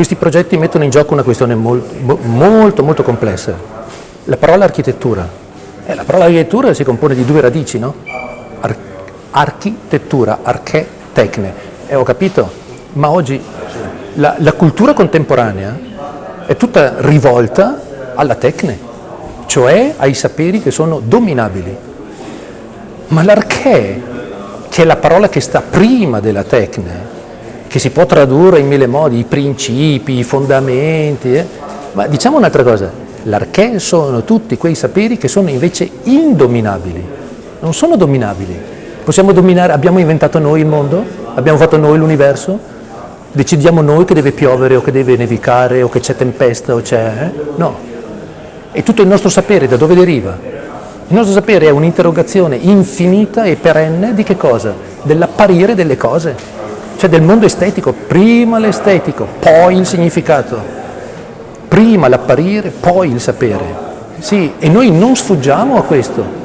questi progetti mettono in gioco una questione molto, molto, molto complessa. La parola architettura. Eh, la parola architettura si compone di due radici, no? Ar architettura, arche, tecne. Eh, ho capito, ma oggi la, la cultura contemporanea è tutta rivolta alla tecne, cioè ai saperi che sono dominabili. Ma l'arché, che è la parola che sta prima della tecne, che si può tradurre in mille modi, i principi, i fondamenti, eh? ma diciamo un'altra cosa, l'arché sono tutti quei saperi che sono invece indominabili, non sono dominabili. Possiamo dominare, abbiamo inventato noi il mondo? Abbiamo fatto noi l'universo? Decidiamo noi che deve piovere o che deve nevicare o che c'è tempesta o c'è... Eh? No. E tutto il nostro sapere da dove deriva? Il nostro sapere è un'interrogazione infinita e perenne di che cosa? Dell'apparire delle cose cioè del mondo estetico, prima l'estetico, poi il significato, prima l'apparire, poi il sapere. Sì, e noi non sfuggiamo a questo.